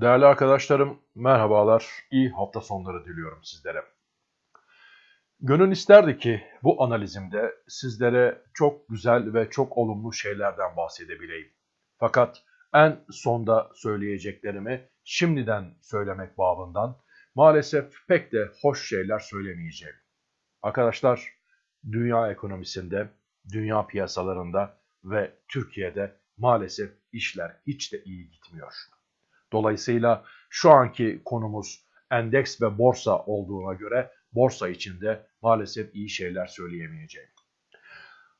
Değerli arkadaşlarım, merhabalar. İyi hafta sonları diliyorum sizlere. Gönül isterdi ki bu analizimde sizlere çok güzel ve çok olumlu şeylerden bahsedebileyim. Fakat en sonda söyleyeceklerimi şimdiden söylemek babından maalesef pek de hoş şeyler söylemeyeceğim. Arkadaşlar, dünya ekonomisinde, dünya piyasalarında ve Türkiye'de maalesef işler hiç de iyi gitmiyor. Dolayısıyla şu anki konumuz endeks ve borsa olduğuna göre borsa içinde maalesef iyi şeyler söyleyemeyeceğim.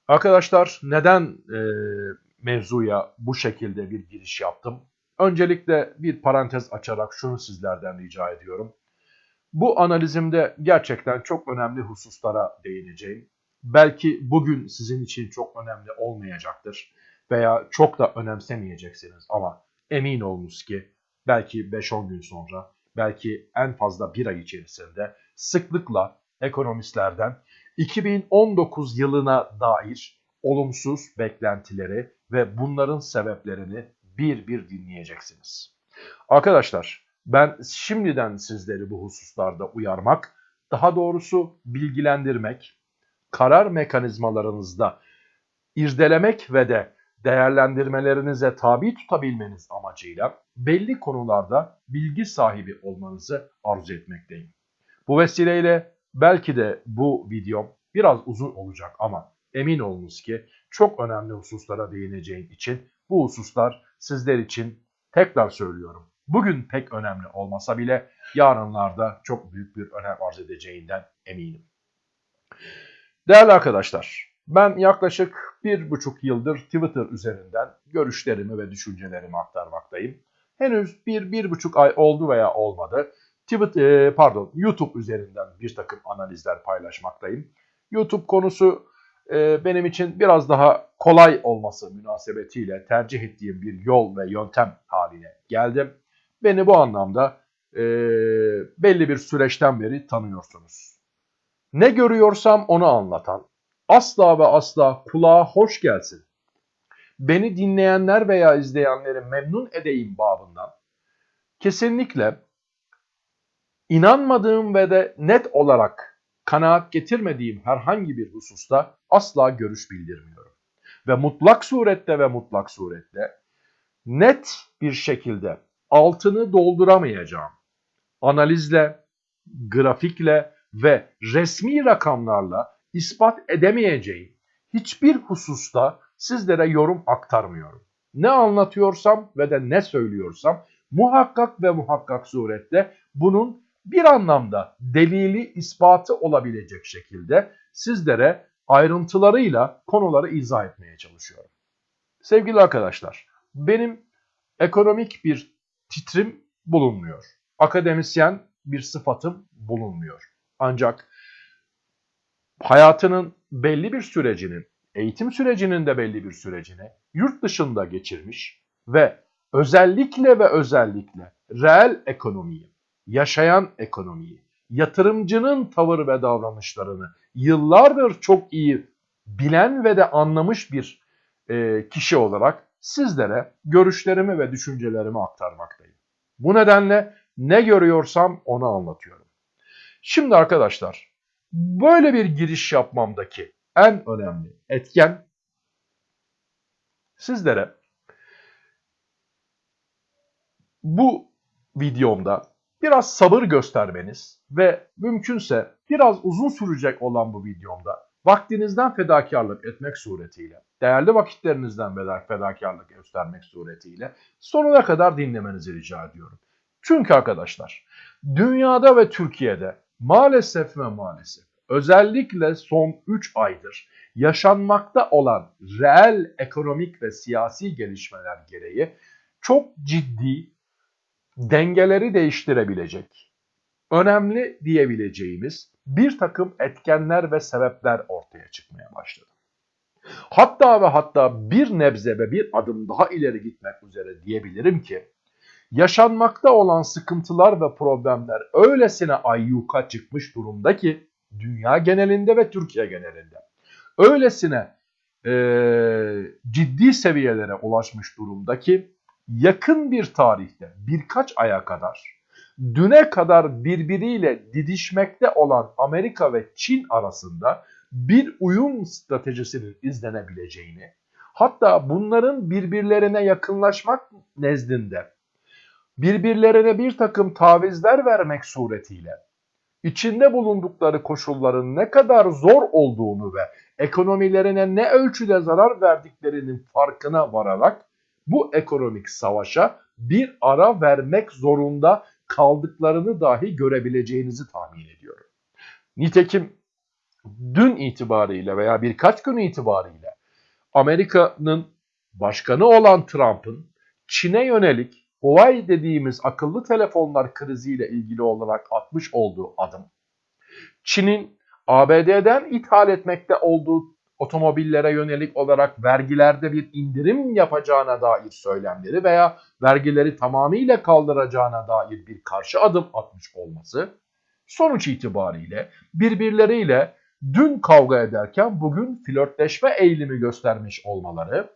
Arkadaşlar neden e, mevzuya bu şekilde bir giriş yaptım? Öncelikle bir parantez açarak şunu sizlerden rica ediyorum. Bu analizimde gerçekten çok önemli hususlara değineceğim. Belki bugün sizin için çok önemli olmayacaktır veya çok da önemsemeyeceksiniz ama emin olunuz ki belki 5-10 gün sonra, belki en fazla bir ay içerisinde sıklıkla ekonomistlerden 2019 yılına dair olumsuz beklentileri ve bunların sebeplerini bir bir dinleyeceksiniz. Arkadaşlar ben şimdiden sizleri bu hususlarda uyarmak, daha doğrusu bilgilendirmek, karar mekanizmalarınızda irdelemek ve de değerlendirmelerinize tabi tutabilmeniz amacıyla belli konularda bilgi sahibi olmanızı arzu etmekteyim. Bu vesileyle belki de bu videom biraz uzun olacak ama emin olunuz ki çok önemli hususlara değineceğim için bu hususlar sizler için tekrar söylüyorum. Bugün pek önemli olmasa bile yarınlarda çok büyük bir önem arz edeceğinden eminim. Değerli arkadaşlar, ben yaklaşık bir buçuk yıldır Twitter üzerinden görüşlerimi ve düşüncelerimi aktarmaktayım. Henüz bir, bir buçuk ay oldu veya olmadı. Twitter, e, pardon YouTube üzerinden bir takım analizler paylaşmaktayım. YouTube konusu e, benim için biraz daha kolay olması münasebetiyle tercih ettiğim bir yol ve yöntem haline geldim. Beni bu anlamda e, belli bir süreçten beri tanıyorsunuz. Ne görüyorsam onu anlatan, asla ve asla kulağa hoş gelsin. Beni dinleyenler veya izleyenleri memnun edeyim babından kesinlikle inanmadığım ve de net olarak kanaat getirmediğim herhangi bir hususta asla görüş bildirmiyorum. Ve mutlak surette ve mutlak surette net bir şekilde altını dolduramayacağım analizle, grafikle ve resmi rakamlarla ispat edemeyeceğim hiçbir hususta sizlere yorum aktarmıyorum. Ne anlatıyorsam ve de ne söylüyorsam muhakkak ve muhakkak surette bunun bir anlamda delili ispatı olabilecek şekilde sizlere ayrıntılarıyla konuları izah etmeye çalışıyorum. Sevgili arkadaşlar, benim ekonomik bir titrim bulunmuyor. Akademisyen bir sıfatım bulunmuyor. Ancak hayatının belli bir sürecinin, eğitim sürecinin de belli bir sürecini yurt dışında geçirmiş ve özellikle ve özellikle reel ekonomiyi, yaşayan ekonomiyi, yatırımcının tavır ve davranışlarını yıllardır çok iyi bilen ve de anlamış bir e, kişi olarak sizlere görüşlerimi ve düşüncelerimi aktarmaktayım. Bu nedenle ne görüyorsam onu anlatıyorum. Şimdi arkadaşlar Böyle bir giriş yapmamdaki en önemli etken sizlere bu videomda biraz sabır göstermeniz ve mümkünse biraz uzun sürecek olan bu videomda vaktinizden fedakarlık etmek suretiyle, değerli vakitlerinizden fedakarlık göstermek suretiyle sonuna kadar dinlemenizi rica ediyorum. Çünkü arkadaşlar dünyada ve Türkiye'de maalesef ve maalesef özellikle son 3 aydır yaşanmakta olan reel ekonomik ve siyasi gelişmeler gereği çok ciddi dengeleri değiştirebilecek, önemli diyebileceğimiz bir takım etkenler ve sebepler ortaya çıkmaya başladı. Hatta ve hatta bir nebze ve bir adım daha ileri gitmek üzere diyebilirim ki yaşanmakta olan sıkıntılar ve problemler öylesine ayyuka çıkmış durumda ki dünya genelinde ve Türkiye genelinde. Öylesine e, ciddi seviyelere ulaşmış durumda ki yakın bir tarihte birkaç aya kadar düne kadar birbiriyle didişmekte olan Amerika ve Çin arasında bir uyum stratejisinin izlenebileceğini, hatta bunların birbirlerine yakınlaşmak nezdinde birbirlerine bir takım tavizler vermek suretiyle içinde bulundukları koşulların ne kadar zor olduğunu ve ekonomilerine ne ölçüde zarar verdiklerinin farkına vararak bu ekonomik savaşa bir ara vermek zorunda kaldıklarını dahi görebileceğinizi tahmin ediyorum. Nitekim dün itibariyle veya birkaç gün itibariyle Amerika'nın başkanı olan Trump'ın Çin'e yönelik Huawei dediğimiz akıllı telefonlar kriziyle ilgili olarak atmış olduğu adım, Çin'in ABD'den ithal etmekte olduğu otomobillere yönelik olarak vergilerde bir indirim yapacağına dair söylemleri veya vergileri tamamıyla kaldıracağına dair bir karşı adım atmış olması sonuç itibariyle birbirleriyle dün kavga ederken bugün flörtleşme eğilimi göstermiş olmaları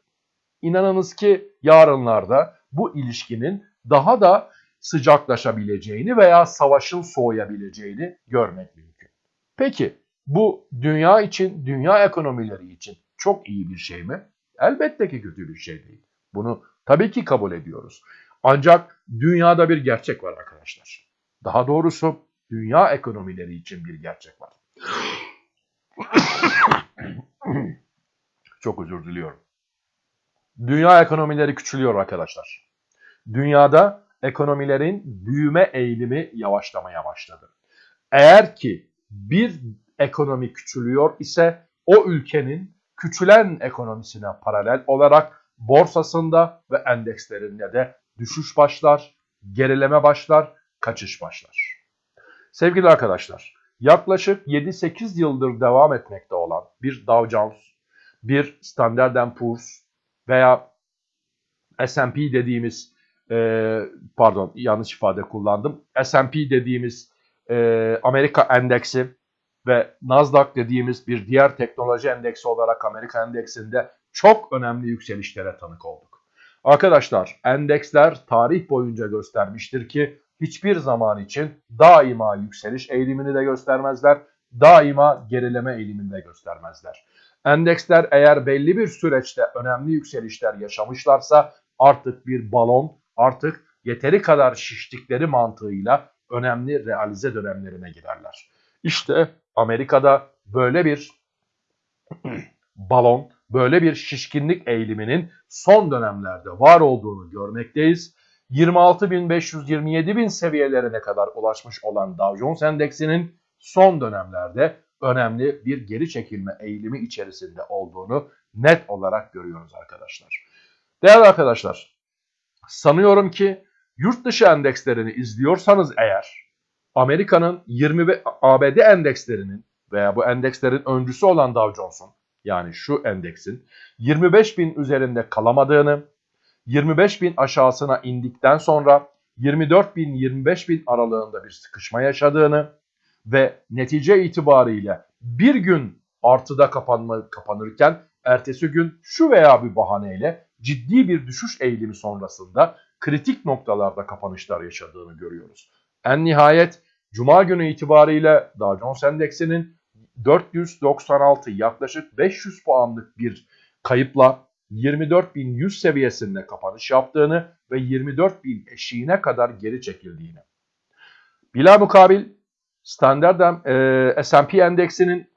inanınız ki yarınlarda bu ilişkinin daha da sıcaklaşabileceğini veya savaşın soğuyabileceğini görmek mümkün. Peki bu dünya için, dünya ekonomileri için çok iyi bir şey mi? Elbette ki kötü bir şey değil. Bunu tabii ki kabul ediyoruz. Ancak dünyada bir gerçek var arkadaşlar. Daha doğrusu dünya ekonomileri için bir gerçek var. çok özür diliyorum. Dünya ekonomileri küçülüyor arkadaşlar. Dünyada ekonomilerin büyüme eğilimi yavaşlamaya başladı. Eğer ki bir ekonomi küçülüyor ise o ülkenin küçülen ekonomisine paralel olarak borsasında ve endekslerinde de düşüş başlar, gerileme başlar, kaçış başlar. Sevgili arkadaşlar, yaklaşık 7-8 yıldır devam etmekte olan bir Dow Jones, bir Standard Poor's veya S&P dediğimiz e, pardon yanlış ifade kullandım. S&P dediğimiz e, Amerika endeksi ve Nasdaq dediğimiz bir diğer teknoloji endeksi olarak Amerika endeksinde çok önemli yükselişlere tanık olduk. Arkadaşlar endeksler tarih boyunca göstermiştir ki hiçbir zaman için daima yükseliş eğilimini de göstermezler, daima gerileme eğilimini de göstermezler. Endeksler eğer belli bir süreçte önemli yükselişler yaşamışlarsa artık bir balon, artık yeteri kadar şiştikleri mantığıyla önemli realize dönemlerine girerler. İşte Amerika'da böyle bir balon, böyle bir şişkinlik eğiliminin son dönemlerde var olduğunu görmekteyiz. 26.500-27.000 seviyelerine kadar ulaşmış olan Dow Jones Endeksinin son dönemlerde önemli bir geri çekilme eğilimi içerisinde olduğunu net olarak görüyoruz arkadaşlar. Değerli arkadaşlar, sanıyorum ki yurt dışı endekslerini izliyorsanız eğer Amerika'nın 20 ve ABD endekslerinin veya bu endekslerin öncüsü olan Dow Jones'un yani şu endeksin 25 bin üzerinde kalamadığını, 25 bin aşağısına indikten sonra 24 bin 25 bin aralığında bir sıkışma yaşadığını ve netice itibariyle bir gün artıda kapanma, kapanırken ertesi gün şu veya bir bahaneyle ciddi bir düşüş eğilimi sonrasında kritik noktalarda kapanışlar yaşadığını görüyoruz. En nihayet Cuma günü itibariyle Dow Jones Endeksinin 496 yaklaşık 500 puanlık bir kayıpla 24.100 seviyesinde kapanış yaptığını ve 24.000 eşiğine kadar geri çekildiğini. Bila mukabil Standard e, S&P endeksinin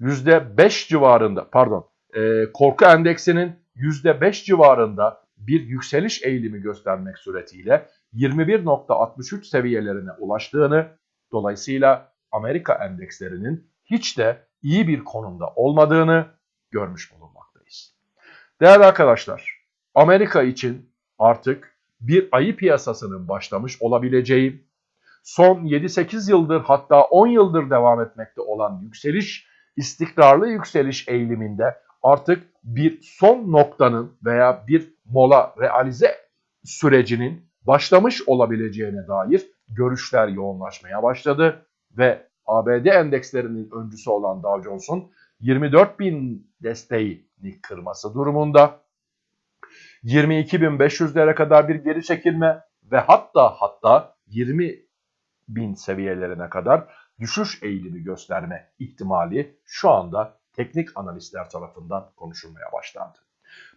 %5 civarında pardon e, korku endeksinin %5 civarında bir yükseliş eğilimi göstermek suretiyle 21.63 seviyelerine ulaştığını dolayısıyla Amerika endekslerinin hiç de iyi bir konumda olmadığını görmüş bulunmaktayız. Değerli arkadaşlar, Amerika için artık bir ayı piyasasının başlamış olabileceği, son 7-8 yıldır hatta 10 yıldır devam etmekte olan yükseliş, istikrarlı yükseliş eğiliminde artık bir son noktanın veya bir mola realize sürecinin başlamış olabileceğine dair görüşler yoğunlaşmaya başladı ve ABD endekslerinin öncüsü olan Dow Jones'un 24 bin desteğini kırması durumunda 22.500'lere kadar bir geri çekilme ve hatta hatta 20 bin seviyelerine kadar düşüş eğilimi gösterme ihtimali şu anda teknik analistler tarafından konuşulmaya başlandı.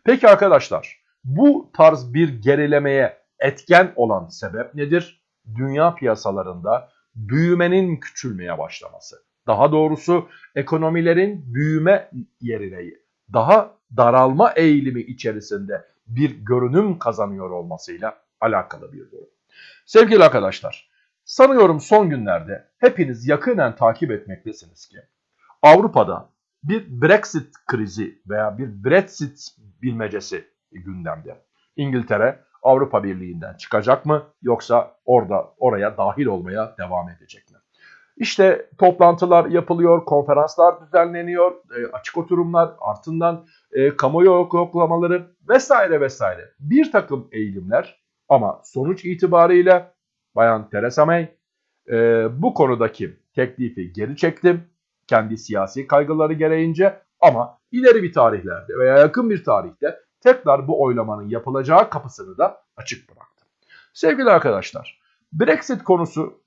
Peki arkadaşlar bu tarz bir gerilemeye etken olan sebep nedir? Dünya piyasalarında büyümenin küçülmeye başlaması. Daha doğrusu ekonomilerin büyüme yerine daha daralma eğilimi içerisinde bir görünüm kazanıyor olmasıyla alakalı bir durum. Sevgili arkadaşlar, sanıyorum son günlerde hepiniz yakinen takip etmektesiniz ki Avrupa'da bir Brexit krizi veya bir Brexit bilmecesi gündemde. İngiltere Avrupa Birliği'nden çıkacak mı yoksa orada oraya dahil olmaya devam edecek mi? İşte toplantılar yapılıyor, konferanslar düzenleniyor, e, açık oturumlar, ardından e, kamuoyu yoklamaları vesaire vesaire. Bir takım eğilimler ama sonuç itibariyle Bayan Theresa May e, bu konudaki teklifi geri çektim. Kendi siyasi kaygıları gereğince ama ileri bir tarihlerde veya yakın bir tarihte tekrar bu oylamanın yapılacağı kapısını da açık bıraktı. Sevgili arkadaşlar, Brexit konusu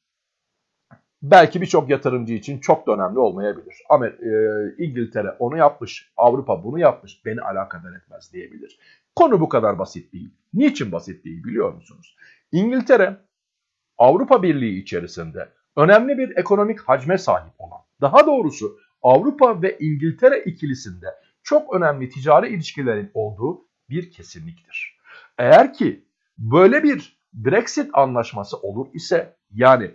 belki birçok yatırımcı için çok da önemli olmayabilir. Ama e, İngiltere onu yapmış, Avrupa bunu yapmış, beni alakadar etmez diyebilir. Konu bu kadar basit değil. Niçin basit değil biliyor musunuz? İngiltere Avrupa Birliği içerisinde önemli bir ekonomik hacme sahip olan, daha doğrusu Avrupa ve İngiltere ikilisinde çok önemli ticari ilişkilerin olduğu bir kesinliktir. Eğer ki böyle bir Brexit anlaşması olur ise yani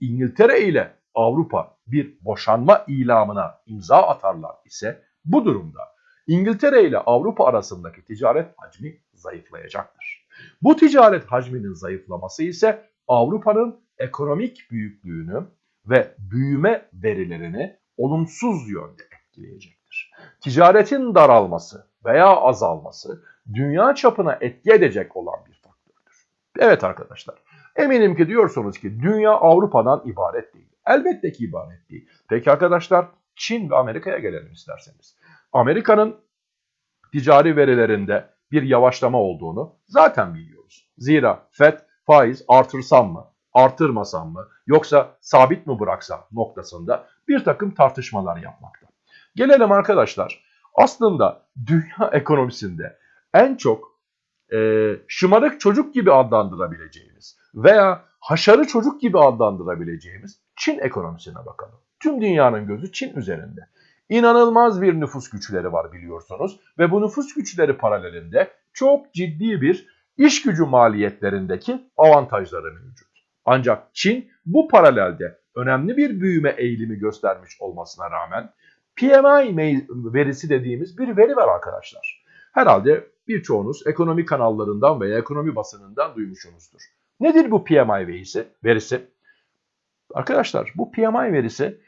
İngiltere ile Avrupa bir boşanma ilamına imza atarlar ise bu durumda İngiltere ile Avrupa arasındaki ticaret hacmi zayıflayacaktır. Bu ticaret hacminin zayıflaması ise Avrupa'nın ekonomik büyüklüğünü ve büyüme verilerini olumsuz yönde etkileyecektir. Ticaretin daralması veya azalması dünya çapına etki edecek olan bir faktördür. Evet arkadaşlar, eminim ki diyorsunuz ki dünya Avrupa'dan ibaret değil. Elbette ki ibaret değil. Peki arkadaşlar, Çin ve Amerika'ya gelelim isterseniz. Amerika'nın ticari verilerinde bir yavaşlama olduğunu zaten biliyoruz. Zira FED faiz artırsam mı, artırmasam mı yoksa sabit mi bıraksam noktasında bir takım tartışmalar yapmakta. Gelelim arkadaşlar aslında dünya ekonomisinde en çok e, şımarık çocuk gibi adlandırabileceğimiz veya haşarı çocuk gibi adlandırabileceğimiz Çin ekonomisine bakalım. Tüm dünyanın gözü Çin üzerinde. İnanılmaz bir nüfus güçleri var biliyorsunuz ve bu nüfus güçleri paralelinde çok ciddi bir iş gücü maliyetlerindeki avantajları mevcut. Ancak Çin bu paralelde önemli bir büyüme eğilimi göstermiş olmasına rağmen PMI verisi dediğimiz bir veri var arkadaşlar. Herhalde birçoğunuz ekonomi kanallarından veya ekonomi basınından duymuşsunuzdur. Nedir bu PMI verisi? verisi? Arkadaşlar bu PMI verisi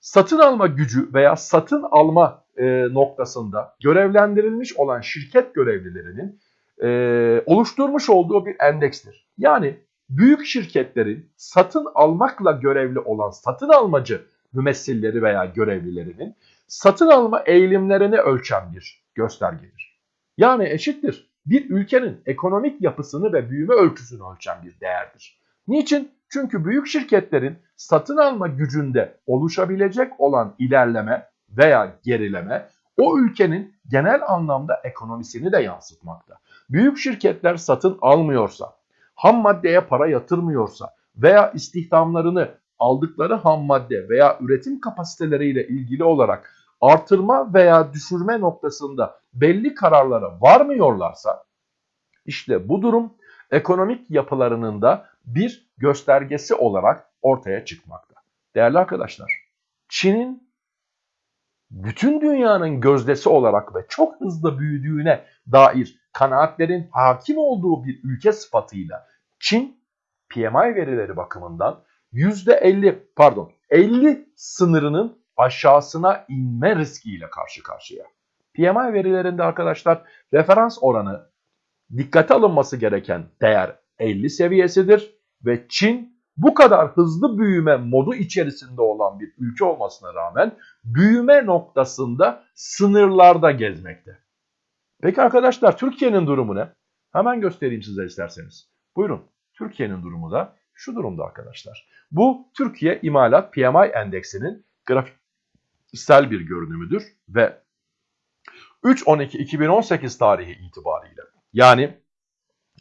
satın alma gücü veya satın alma e, noktasında görevlendirilmiş olan şirket görevlilerinin e, oluşturmuş olduğu bir endekstir. Yani büyük şirketlerin satın almakla görevli olan satın almacı mümessilleri veya görevlilerinin satın alma eğilimlerini ölçen bir göstergedir. Yani eşittir bir ülkenin ekonomik yapısını ve büyüme ölçüsünü ölçen bir değerdir. Niçin? Çünkü büyük şirketlerin satın alma gücünde oluşabilecek olan ilerleme veya gerileme o ülkenin genel anlamda ekonomisini de yansıtmakta. Büyük şirketler satın almıyorsa, ham maddeye para yatırmıyorsa veya istihdamlarını aldıkları ham madde veya üretim kapasiteleriyle ilgili olarak artırma veya düşürme noktasında belli kararlara varmıyorlarsa işte bu durum ekonomik yapılarının da bir göstergesi olarak ortaya çıkmakta. Değerli arkadaşlar, Çin'in bütün dünyanın gözdesi olarak ve çok hızlı büyüdüğüne dair kanaatlerin hakim olduğu bir ülke sıfatıyla Çin PMI verileri bakımından %50 pardon 50 sınırının aşağısına inme riskiyle karşı karşıya. PMI verilerinde arkadaşlar referans oranı dikkate alınması gereken değer 50 seviyesidir ve Çin bu kadar hızlı büyüme modu içerisinde olan bir ülke olmasına rağmen büyüme noktasında sınırlarda gezmekte. Peki arkadaşlar Türkiye'nin durumu ne? Hemen göstereyim size isterseniz. Buyurun. Türkiye'nin durumu da şu durumda arkadaşlar. Bu Türkiye İmalat PMI endeksinin grafiksel bir görünümüdür ve 3-12-2018 tarihi itibariyle yani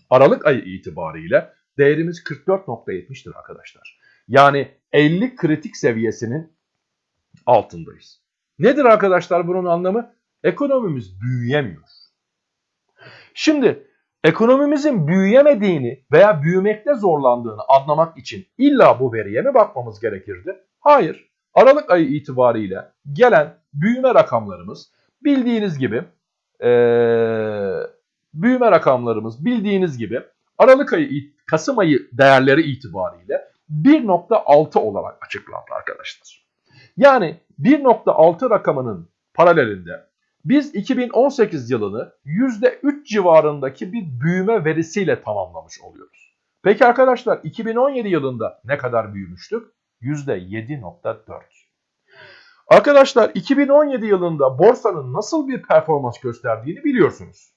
Aralık ayı itibariyle değerimiz 44.70'tir arkadaşlar. Yani 50 kritik seviyesinin altındayız. Nedir arkadaşlar bunun anlamı? Ekonomimiz büyüyemiyor. Şimdi ekonomimizin büyüyemediğini veya büyümekte zorlandığını anlamak için illa bu veriye mi bakmamız gerekirdi? Hayır. Aralık ayı itibariyle gelen büyüme rakamlarımız bildiğiniz gibi ee, büyüme rakamlarımız bildiğiniz gibi Aralık ayı, Kasım ayı değerleri itibariyle 1.6 olarak açıklandı arkadaşlar. Yani 1.6 rakamının paralelinde biz 2018 yılını %3 civarındaki bir büyüme verisiyle tamamlamış oluyoruz. Peki arkadaşlar 2017 yılında ne kadar büyümüştük? %7.4. Arkadaşlar 2017 yılında borsanın nasıl bir performans gösterdiğini biliyorsunuz.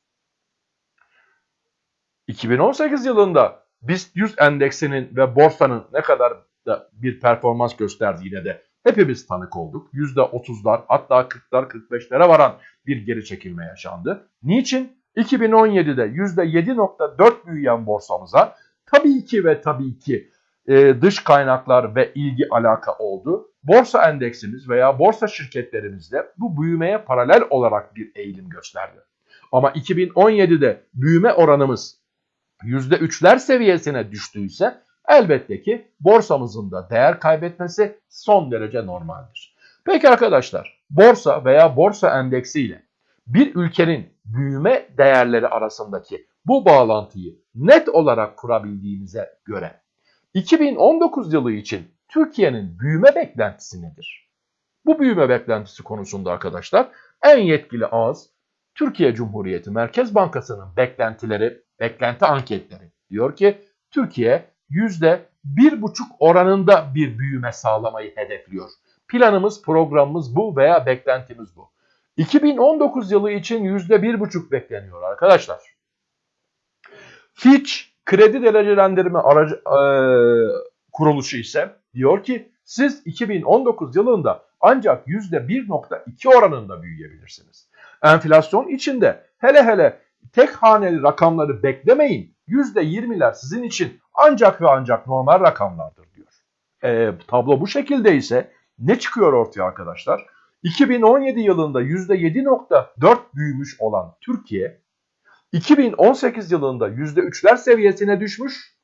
2018 yılında BIST 100 endeksinin ve borsanın ne kadar da bir performans gösterdiğine de hepimiz tanık olduk. %30'lar hatta 40'lar 45'lere varan bir geri çekilme yaşandı. Niçin? 2017'de %7.4 büyüyen borsamıza tabii ki ve tabii ki e, dış kaynaklar ve ilgi alaka oldu. Borsa endeksimiz veya borsa şirketlerimizde bu büyümeye paralel olarak bir eğilim gösterdi. Ama 2017'de büyüme oranımız %3'ler seviyesine düştüyse elbette ki borsamızın da değer kaybetmesi son derece normaldir. Peki arkadaşlar borsa veya borsa endeksi ile bir ülkenin büyüme değerleri arasındaki bu bağlantıyı net olarak kurabildiğimize göre 2019 yılı için Türkiye'nin büyüme beklentisi nedir? Bu büyüme beklentisi konusunda arkadaşlar en yetkili ağız Türkiye Cumhuriyeti Merkez Bankası'nın beklentileri, beklenti anketleri diyor ki Türkiye %1,5 oranında bir büyüme sağlamayı hedefliyor. Planımız, programımız bu veya beklentimiz bu. 2019 yılı için %1,5 bekleniyor arkadaşlar. Fitch kredi derecelendirme aracı, e, kuruluşu ise diyor ki siz 2019 yılında ancak %1.2 oranında büyüyebilirsiniz. Enflasyon içinde hele hele tek haneli rakamları beklemeyin. %20'ler sizin için ancak ve ancak normal rakamlardır diyor. E, tablo bu şekilde ise ne çıkıyor ortaya arkadaşlar? 2017 yılında %7.4 büyümüş olan Türkiye 2018 yılında %3'ler seviyesine düşmüş.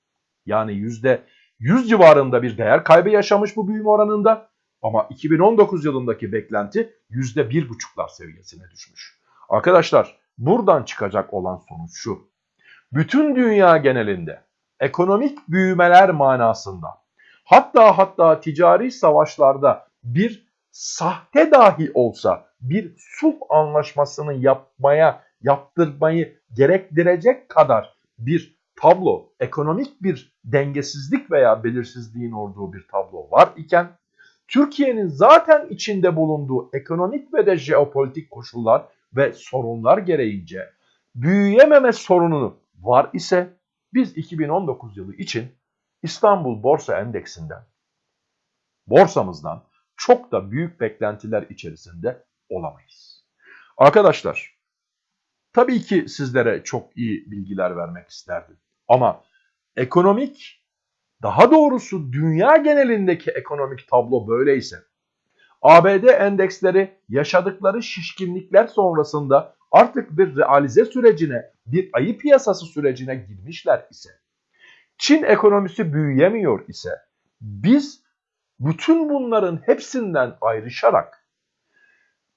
Yani %100 civarında bir değer kaybı yaşamış bu büyüme oranında. Ama 2019 yılındaki beklenti %1,5'lar seviyesine düşmüş. Arkadaşlar buradan çıkacak olan sonuç şu. Bütün dünya genelinde ekonomik büyümeler manasında. Hatta hatta ticari savaşlarda bir sahte dahi olsa bir sulh anlaşmasını yapmaya, yaptırmayı gerektirecek kadar bir tablo, ekonomik bir dengesizlik veya belirsizliğin olduğu bir tablo var iken Türkiye'nin zaten içinde bulunduğu ekonomik ve de jeopolitik koşullar ve sorunlar gereğince büyüyememe sorununu var ise biz 2019 yılı için İstanbul Borsa Endeksinden, borsamızdan çok da büyük beklentiler içerisinde olamayız. Arkadaşlar, tabii ki sizlere çok iyi bilgiler vermek isterdim. Ama ekonomik, daha doğrusu dünya genelindeki ekonomik tablo böyleyse, ABD endeksleri yaşadıkları şişkinlikler sonrasında artık bir realize sürecine, bir ayı piyasası sürecine girmişler ise, Çin ekonomisi büyüyemiyor ise, biz bütün bunların hepsinden ayrışarak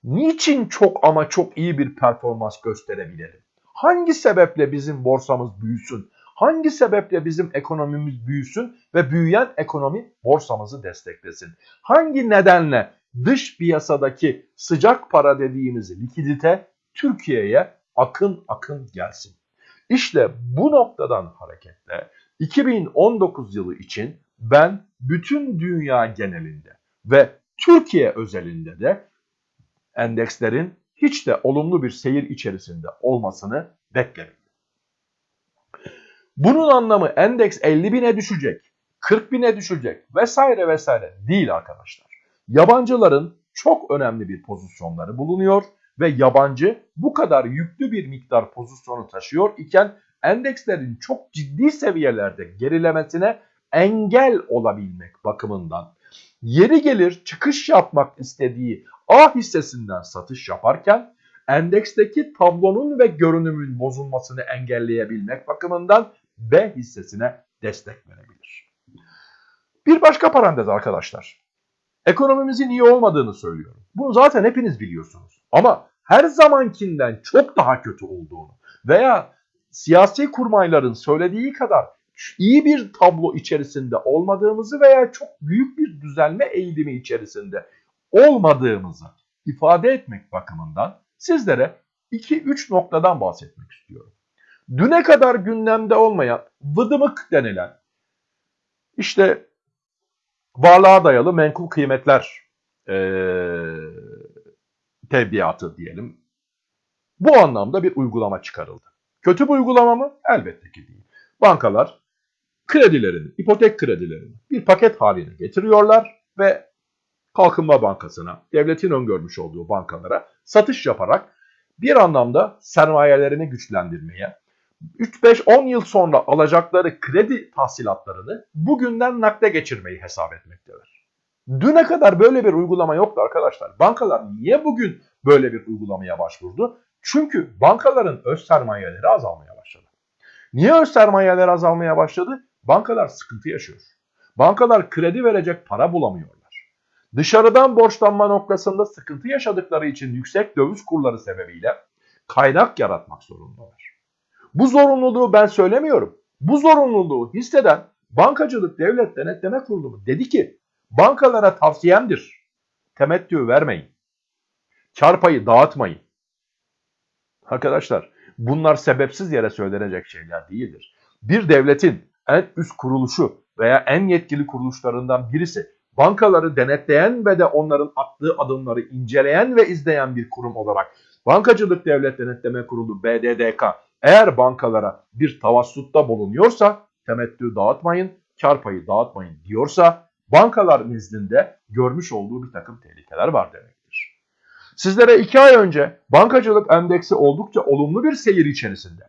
niçin çok ama çok iyi bir performans gösterebilelim? Hangi sebeple bizim borsamız büyüsün? Hangi sebeple bizim ekonomimiz büyüsün ve büyüyen ekonomi borsamızı desteklesin? Hangi nedenle dış piyasadaki sıcak para dediğimiz likidite Türkiye'ye akın akın gelsin? İşte bu noktadan hareketle 2019 yılı için ben bütün dünya genelinde ve Türkiye özelinde de endekslerin hiç de olumlu bir seyir içerisinde olmasını beklemeyin. Bunun anlamı endeks 50 bine düşecek, 40 bine düşecek vesaire vesaire değil arkadaşlar. Yabancıların çok önemli bir pozisyonları bulunuyor ve yabancı bu kadar yüklü bir miktar pozisyonu taşıyor iken endekslerin çok ciddi seviyelerde gerilemesine engel olabilmek bakımından yeri gelir çıkış yapmak istediği A hissesinden satış yaparken endeksteki tablonun ve görünümün bozulmasını engelleyebilmek bakımından B hissesine destek verebilir. Bir başka parantez arkadaşlar. Ekonomimizin iyi olmadığını söylüyorum. Bunu zaten hepiniz biliyorsunuz. Ama her zamankinden çok daha kötü olduğunu veya siyasi kurmayların söylediği kadar iyi bir tablo içerisinde olmadığımızı veya çok büyük bir düzelme eğilimi içerisinde olmadığımızı ifade etmek bakımından sizlere 2-3 noktadan bahsetmek istiyorum. Düne kadar gündemde olmayan vıdımık denilen işte varlığa dayalı menkul kıymetler ee, tebliğatı diyelim. Bu anlamda bir uygulama çıkarıldı. Kötü bir uygulama mı? Elbette ki değil. Bankalar kredilerini, ipotek kredilerini bir paket haline getiriyorlar ve Kalkınma Bankası'na, devletin öngörmüş olduğu bankalara satış yaparak bir anlamda sermayelerini güçlendirmeye, 3-5-10 yıl sonra alacakları kredi tahsilatlarını bugünden nakde geçirmeyi hesap etmektedir. Düne kadar böyle bir uygulama yoktu arkadaşlar. Bankalar niye bugün böyle bir uygulamaya başvurdu? Çünkü bankaların öz sermayeleri azalmaya başladı. Niye öz sermayeleri azalmaya başladı? Bankalar sıkıntı yaşıyor. Bankalar kredi verecek para bulamıyorlar. Dışarıdan borçlanma noktasında sıkıntı yaşadıkları için yüksek döviz kurları sebebiyle kaynak yaratmak zorundalar. Bu zorunluluğu ben söylemiyorum. Bu zorunluluğu hisseden Bankacılık Devlet Denetleme Kurulu dedi ki bankalara tavsiyemdir. Temettü vermeyin. Kar payı dağıtmayın. Arkadaşlar bunlar sebepsiz yere söylenecek şeyler değildir. Bir devletin en üst kuruluşu veya en yetkili kuruluşlarından birisi bankaları denetleyen ve de onların attığı adımları inceleyen ve izleyen bir kurum olarak Bankacılık Devlet Denetleme Kurulu BDDK eğer bankalara bir tavassutta bulunuyorsa temettü dağıtmayın, kar payı dağıtmayın diyorsa bankalar nezdinde görmüş olduğu bir takım tehlikeler var demektir. Sizlere iki ay önce bankacılık endeksi oldukça olumlu bir seyir içerisinde.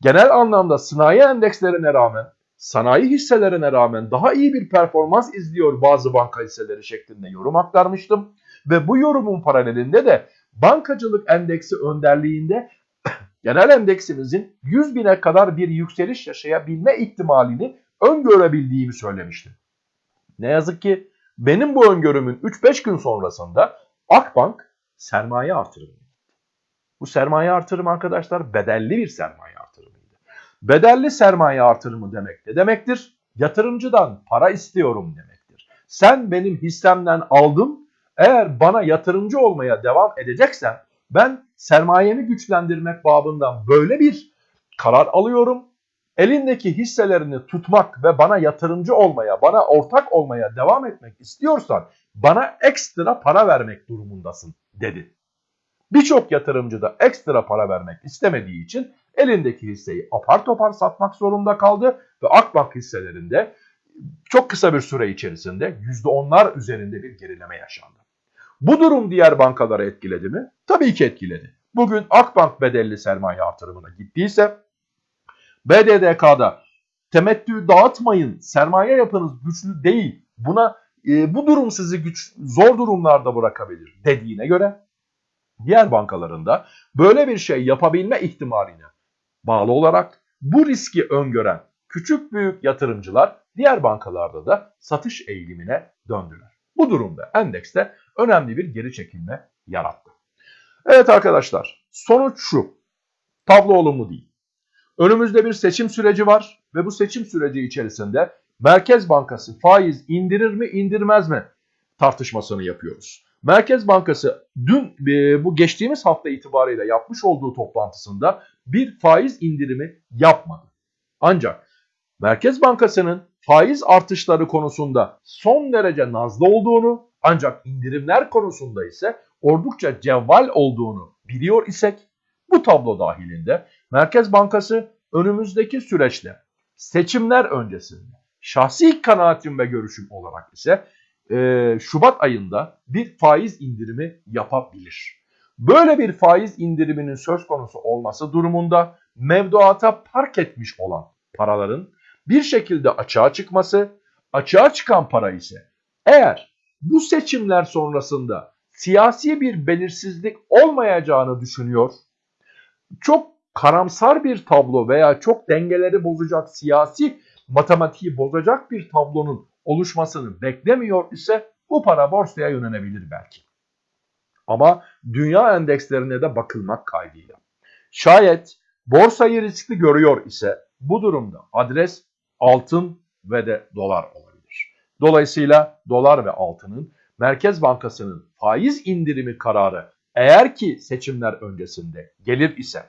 Genel anlamda sanayi endekslerine rağmen, sanayi hisselerine rağmen daha iyi bir performans izliyor bazı banka hisseleri şeklinde yorum aktarmıştım. Ve bu yorumun paralelinde de bankacılık endeksi önderliğinde genel endeksimizin 100 bine kadar bir yükseliş yaşayabilme ihtimalini öngörebildiğimi söylemiştim. Ne yazık ki benim bu öngörümün 3-5 gün sonrasında Akbank sermaye artırımı. Bu sermaye artırımı arkadaşlar bedelli bir sermaye artırımıydı. Bedelli sermaye artırımı demek ne demektir? Yatırımcıdan para istiyorum demektir. Sen benim hissemden aldın, eğer bana yatırımcı olmaya devam edeceksen ben sermayemi güçlendirmek babından böyle bir karar alıyorum. Elindeki hisselerini tutmak ve bana yatırımcı olmaya, bana ortak olmaya devam etmek istiyorsan bana ekstra para vermek durumundasın dedi. Birçok yatırımcı da ekstra para vermek istemediği için elindeki hisseyi apar topar satmak zorunda kaldı ve Akbank hisselerinde çok kısa bir süre içerisinde %10'lar üzerinde bir gerileme yaşandı. Bu durum diğer bankaları etkiledi mi? Tabii ki etkiledi. Bugün Akbank bedelli sermaye artırımına gittiyse BDDK'da temettü dağıtmayın, sermaye yapınız güçlü değil, buna e, bu durum sizi güç, zor durumlarda bırakabilir dediğine göre diğer bankalarında böyle bir şey yapabilme ihtimaline bağlı olarak bu riski öngören küçük büyük yatırımcılar diğer bankalarda da satış eğilimine döndüler. Bu durumda endekste önemli bir geri çekilme yarattı. Evet arkadaşlar sonuç şu. Tablo olumlu değil. Önümüzde bir seçim süreci var ve bu seçim süreci içerisinde Merkez Bankası faiz indirir mi indirmez mi tartışmasını yapıyoruz. Merkez Bankası dün e, bu geçtiğimiz hafta itibariyle yapmış olduğu toplantısında bir faiz indirimi yapmadı. Ancak Merkez Bankası'nın faiz artışları konusunda son derece nazlı olduğunu ancak indirimler konusunda ise oldukça cevval olduğunu biliyor isek bu tablo dahilinde Merkez Bankası önümüzdeki süreçte seçimler öncesinde şahsi kanaatim ve görüşüm olarak ise e, Şubat ayında bir faiz indirimi yapabilir. Böyle bir faiz indiriminin söz konusu olması durumunda mevduata park etmiş olan paraların bir şekilde açığa çıkması, açığa çıkan para ise eğer bu seçimler sonrasında siyasi bir belirsizlik olmayacağını düşünüyor, çok karamsar bir tablo veya çok dengeleri bozacak, siyasi matematiği bozacak bir tablonun oluşmasını beklemiyor ise bu para borsaya yönelebilir belki. Ama dünya endekslerine de bakılmak kaydıyla. Şayet borsayı riskli görüyor ise bu durumda adres altın ve de dolar olabilir. Dolayısıyla dolar ve altının Merkez Bankası'nın faiz indirimi kararı eğer ki seçimler öncesinde gelir ise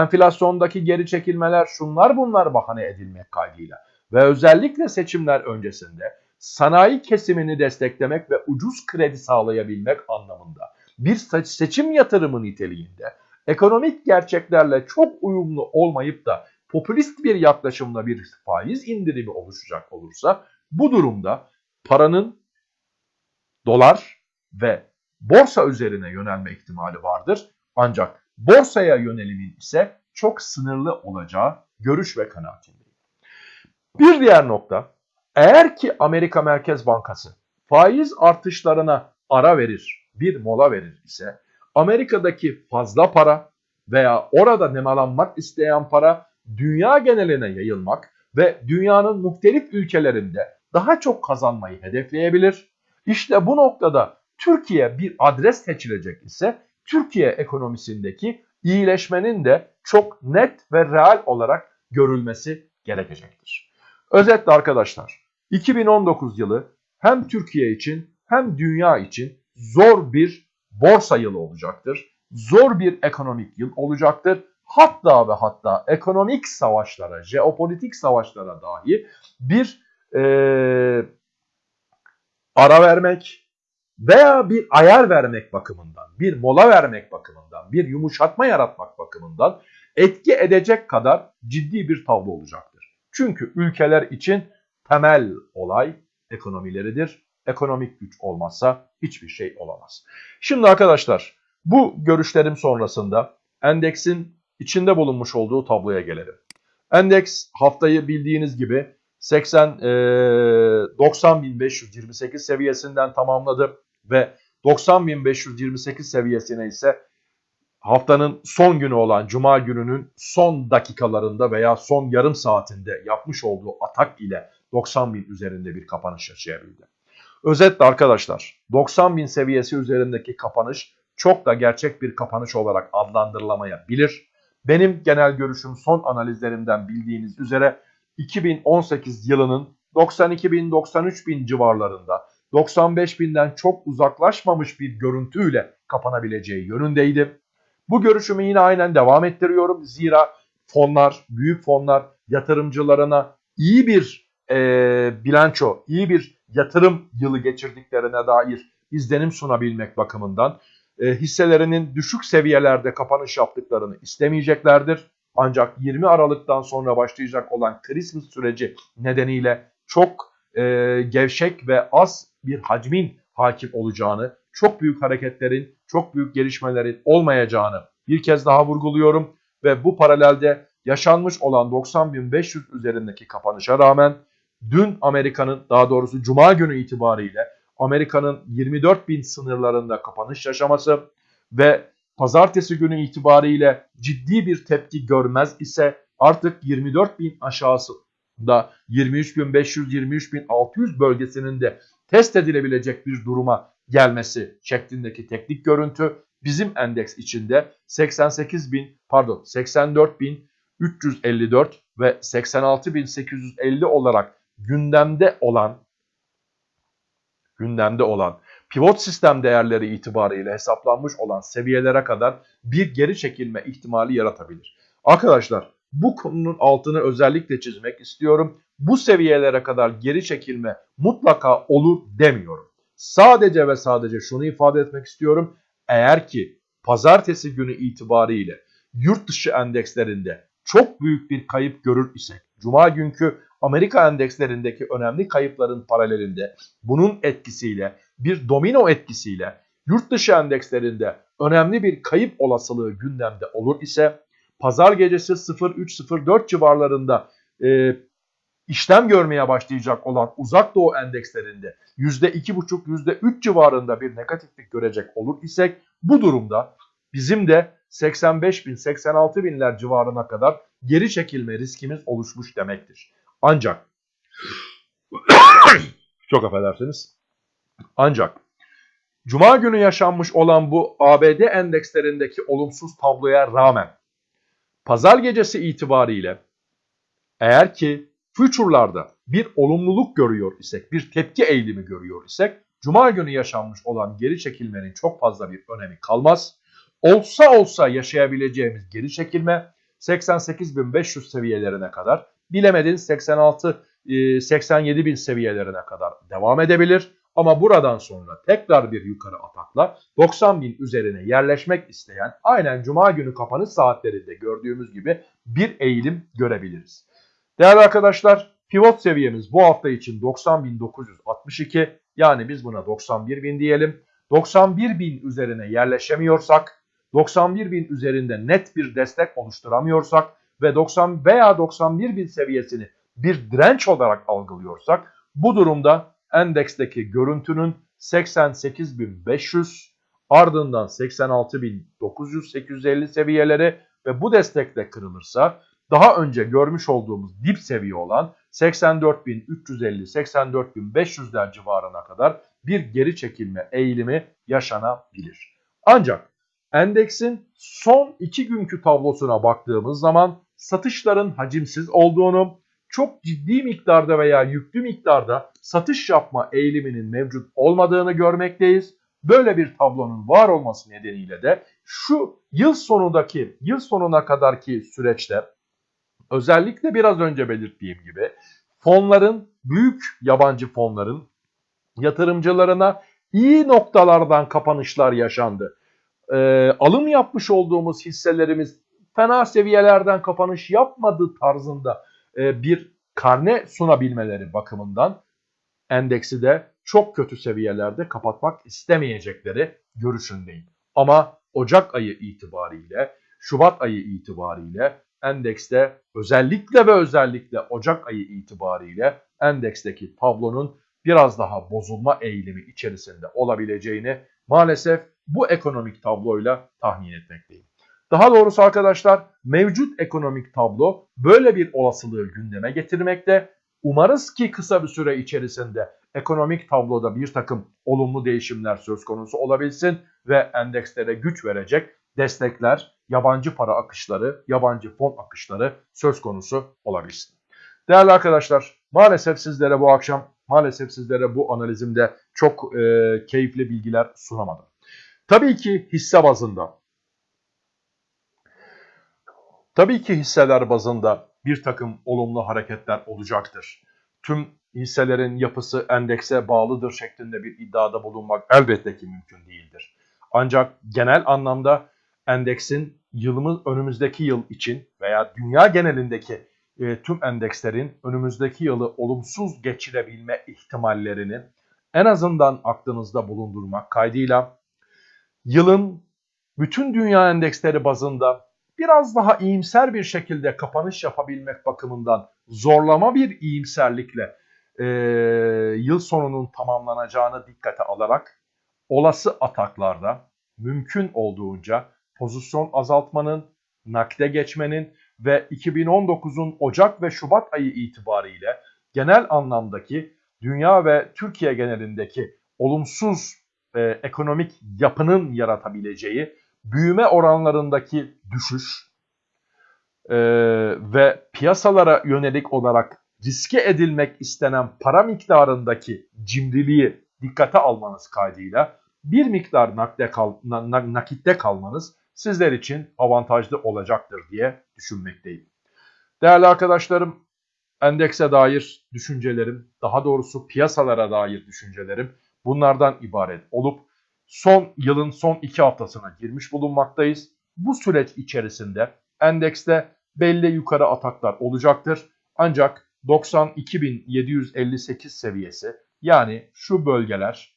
enflasyondaki geri çekilmeler şunlar bunlar bahane edilmek kaydıyla ve özellikle seçimler öncesinde sanayi kesimini desteklemek ve ucuz kredi sağlayabilmek anlamında bir seçim yatırımı niteliğinde ekonomik gerçeklerle çok uyumlu olmayıp da popülist bir yaklaşımla bir faiz indirimi oluşacak olursa bu durumda paranın dolar ve borsa üzerine yönelme ihtimali vardır. Ancak borsaya yönelimin ise çok sınırlı olacağı görüş ve kanaatindeyim. Bir diğer nokta, eğer ki Amerika Merkez Bankası faiz artışlarına ara verir, bir mola verir ise Amerika'daki fazla para veya orada nemalanmak isteyen para dünya geneline yayılmak ve dünyanın muhtelif ülkelerinde daha çok kazanmayı hedefleyebilir. İşte bu noktada Türkiye bir adres seçilecek ise Türkiye ekonomisindeki iyileşmenin de çok net ve real olarak görülmesi gerekecektir. Özetle arkadaşlar 2019 yılı hem Türkiye için hem dünya için zor bir borsa yılı olacaktır. Zor bir ekonomik yıl olacaktır. Hatta ve hatta ekonomik savaşlara, jeopolitik savaşlara dahi bir e, ara vermek veya bir ayar vermek bakımından, bir mola vermek bakımından, bir yumuşatma yaratmak bakımından etki edecek kadar ciddi bir tablo olacaktır. Çünkü ülkeler için temel olay ekonomileridir. Ekonomik güç olmazsa hiçbir şey olamaz. Şimdi arkadaşlar bu görüşlerim sonrasında endeksin içinde bulunmuş olduğu tabloya gelelim. Endeks haftayı bildiğiniz gibi 80 e, 90.528 seviyesinden tamamladı ve 90.528 seviyesine ise haftanın son günü olan cuma gününün son dakikalarında veya son yarım saatinde yapmış olduğu atak ile 90.000 üzerinde bir kapanış yaşayabildi. Özetle arkadaşlar 90.000 seviyesi üzerindeki kapanış çok da gerçek bir kapanış olarak adlandırılamayabilir. Benim genel görüşüm son analizlerimden bildiğiniz üzere 2018 yılının 92 bin 93 bin civarlarında 95 binden çok uzaklaşmamış bir görüntüyle kapanabileceği yönündeydi. Bu görüşümü yine aynen devam ettiriyorum. Zira fonlar, büyük fonlar yatırımcılarına iyi bir e, bilanço, iyi bir yatırım yılı geçirdiklerine dair izlenim sunabilmek bakımından e, hisselerinin düşük seviyelerde kapanış yaptıklarını istemeyeceklerdir. Ancak 20 Aralık'tan sonra başlayacak olan Christmas süreci nedeniyle çok e, gevşek ve az bir hacmin hakim olacağını, çok büyük hareketlerin, çok büyük gelişmelerin olmayacağını bir kez daha vurguluyorum. Ve bu paralelde yaşanmış olan 90.500 üzerindeki kapanışa rağmen dün Amerika'nın daha doğrusu Cuma günü itibariyle Amerika'nın 24.000 sınırlarında kapanış yaşaması ve pazartesi günü itibariyle ciddi bir tepki görmez ise artık 24.000 aşağısında 23.500-23.600 bölgesinin de test edilebilecek bir duruma gelmesi şeklindeki teknik görüntü bizim endeks içinde 88.000 pardon 84.354 ve 86.850 olarak gündemde olan gündemde olan pivot sistem değerleri itibariyle hesaplanmış olan seviyelere kadar bir geri çekilme ihtimali yaratabilir. Arkadaşlar bu konunun altını özellikle çizmek istiyorum. Bu seviyelere kadar geri çekilme mutlaka olur demiyorum. Sadece ve sadece şunu ifade etmek istiyorum. Eğer ki pazartesi günü itibariyle yurt dışı endekslerinde çok büyük bir kayıp görür isek, cuma günkü Amerika endekslerindeki önemli kayıpların paralelinde bunun etkisiyle bir domino etkisiyle yurt dışı endekslerinde önemli bir kayıp olasılığı gündemde olur ise pazar gecesi 0.3-0.4 civarlarında e, işlem görmeye başlayacak olan uzak doğu endekslerinde %2,5 %3 civarında bir negatiflik görecek olur isek bu durumda bizim de 85 bin 86 binler civarına kadar geri çekilme riskimiz oluşmuş demektir. Ancak çok affedersiniz. Ancak Cuma günü yaşanmış olan bu ABD endekslerindeki olumsuz tabloya rağmen pazar gecesi itibariyle eğer ki future'larda bir olumluluk görüyor isek, bir tepki eğilimi görüyor isek, Cuma günü yaşanmış olan geri çekilmenin çok fazla bir önemi kalmaz. Olsa olsa yaşayabileceğimiz geri çekilme 88.500 seviyelerine kadar, bilemedin 86 87.000 seviyelerine kadar devam edebilir. Ama buradan sonra tekrar bir yukarı atakla 90 bin üzerine yerleşmek isteyen aynen cuma günü kapanış saatlerinde gördüğümüz gibi bir eğilim görebiliriz. Değerli arkadaşlar pivot seviyemiz bu hafta için 90.962 yani biz buna 91.000 diyelim. 91.000 üzerine yerleşemiyorsak 91.000 üzerinde net bir destek oluşturamıyorsak ve 90 veya 91.000 seviyesini bir direnç olarak algılıyorsak bu durumda endeksteki görüntünün 88.500 ardından 86.900-850 seviyeleri ve bu destekle kırılırsa daha önce görmüş olduğumuz dip seviye olan 84.350-84.500'ler civarına kadar bir geri çekilme eğilimi yaşanabilir. Ancak endeksin son iki günkü tablosuna baktığımız zaman satışların hacimsiz olduğunu, çok ciddi miktarda veya yüklü miktarda satış yapma eğiliminin mevcut olmadığını görmekteyiz. Böyle bir tablonun var olması nedeniyle de şu yıl sonundaki, yıl sonuna kadarki süreçte özellikle biraz önce belirttiğim gibi fonların, büyük yabancı fonların yatırımcılarına iyi noktalardan kapanışlar yaşandı. Ee, alım yapmış olduğumuz hisselerimiz fena seviyelerden kapanış yapmadı tarzında e, bir karne sunabilmeleri bakımından endeksi de çok kötü seviyelerde kapatmak istemeyecekleri görüşündeyim. Ama Ocak ayı itibariyle, Şubat ayı itibariyle endekste özellikle ve özellikle Ocak ayı itibariyle endeksteki tablonun biraz daha bozulma eğilimi içerisinde olabileceğini maalesef bu ekonomik tabloyla tahmin etmekteyim. Daha doğrusu arkadaşlar mevcut ekonomik tablo böyle bir olasılığı gündeme getirmekte. Umarız ki kısa bir süre içerisinde ekonomik tabloda bir takım olumlu değişimler söz konusu olabilsin ve endekslere güç verecek destekler, yabancı para akışları, yabancı fon akışları söz konusu olabilsin. Değerli arkadaşlar maalesef sizlere bu akşam maalesef sizlere bu analizimde çok e, keyifli bilgiler sunamadım. Tabii ki hisse bazında Tabii ki hisseler bazında bir takım olumlu hareketler olacaktır. Tüm hisselerin yapısı endekse bağlıdır şeklinde bir iddiada bulunmak elbette ki mümkün değildir. Ancak genel anlamda endeksin yılımız önümüzdeki yıl için veya dünya genelindeki e, tüm endekslerin önümüzdeki yılı olumsuz geçirebilme ihtimallerini en azından aklınızda bulundurmak kaydıyla yılın bütün dünya endeksleri bazında biraz daha iyimser bir şekilde kapanış yapabilmek bakımından zorlama bir iyimserlikle e, yıl sonunun tamamlanacağını dikkate alarak olası ataklarda mümkün olduğunca pozisyon azaltmanın, nakde geçmenin ve 2019'un Ocak ve Şubat ayı itibariyle genel anlamdaki dünya ve Türkiye genelindeki olumsuz e, ekonomik yapının yaratabileceği büyüme oranlarındaki düşüş e, ve piyasalara yönelik olarak riske edilmek istenen para miktarındaki cimriliği dikkate almanız kaydıyla bir miktar nakde kal, nakitte kalmanız sizler için avantajlı olacaktır diye düşünmekteyim. Değerli arkadaşlarım, endekse dair düşüncelerim, daha doğrusu piyasalara dair düşüncelerim bunlardan ibaret olup son yılın son iki haftasına girmiş bulunmaktayız. Bu süreç içerisinde endekste belli yukarı ataklar olacaktır. Ancak 92.758 seviyesi yani şu bölgeler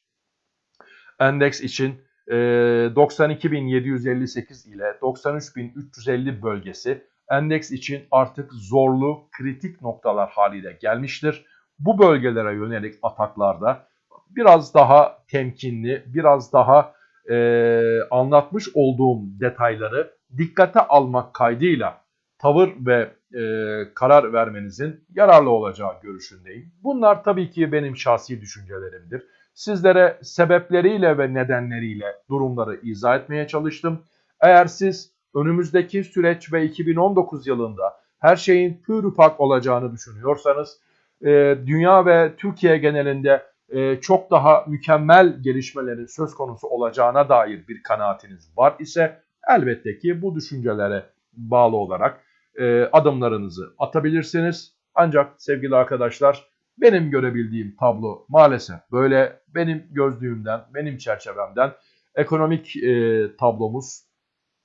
endeks için 92.758 ile 93.350 bölgesi endeks için artık zorlu kritik noktalar haliyle gelmiştir. Bu bölgelere yönelik ataklarda biraz daha temkinli, biraz daha e, anlatmış olduğum detayları dikkate almak kaydıyla tavır ve e, karar vermenizin yararlı olacağı görüşündeyim. Bunlar tabii ki benim şahsi düşüncelerimdir. Sizlere sebepleriyle ve nedenleriyle durumları izah etmeye çalıştım. Eğer siz önümüzdeki süreç ve 2019 yılında her şeyin pür pak olacağını düşünüyorsanız, e, dünya ve Türkiye genelinde e, çok daha mükemmel gelişmelerin söz konusu olacağına dair bir kanaatiniz var ise elbette ki bu düşüncelere bağlı olarak e, adımlarınızı atabilirsiniz. Ancak sevgili arkadaşlar benim görebildiğim tablo maalesef böyle benim gözlüğümden, benim çerçevemden ekonomik e, tablomuz,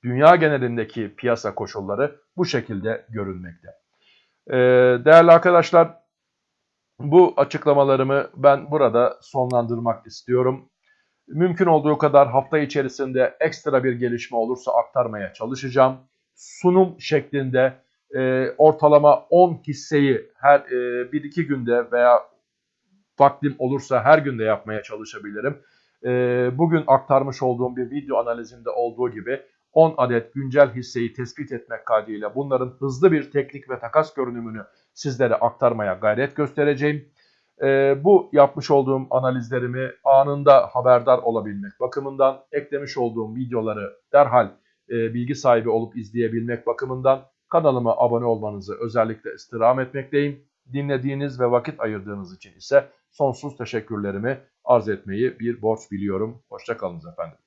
dünya genelindeki piyasa koşulları bu şekilde görünmekte. E, değerli arkadaşlar bu açıklamalarımı ben burada sonlandırmak istiyorum. Mümkün olduğu kadar hafta içerisinde ekstra bir gelişme olursa aktarmaya çalışacağım. Sunum şeklinde e, ortalama 10 hisseyi her e, 1-2 günde veya vaktim olursa her günde yapmaya çalışabilirim. E, bugün aktarmış olduğum bir video analizinde olduğu gibi 10 adet güncel hisseyi tespit etmek kaydıyla bunların hızlı bir teknik ve takas görünümünü sizlere aktarmaya gayret göstereceğim. E, bu yapmış olduğum analizlerimi anında haberdar olabilmek bakımından eklemiş olduğum videoları derhal e, bilgi sahibi olup izleyebilmek bakımından kanalıma abone olmanızı özellikle istirham etmekteyim. Dinlediğiniz ve vakit ayırdığınız için ise sonsuz teşekkürlerimi arz etmeyi bir borç biliyorum. Hoşçakalınız efendim.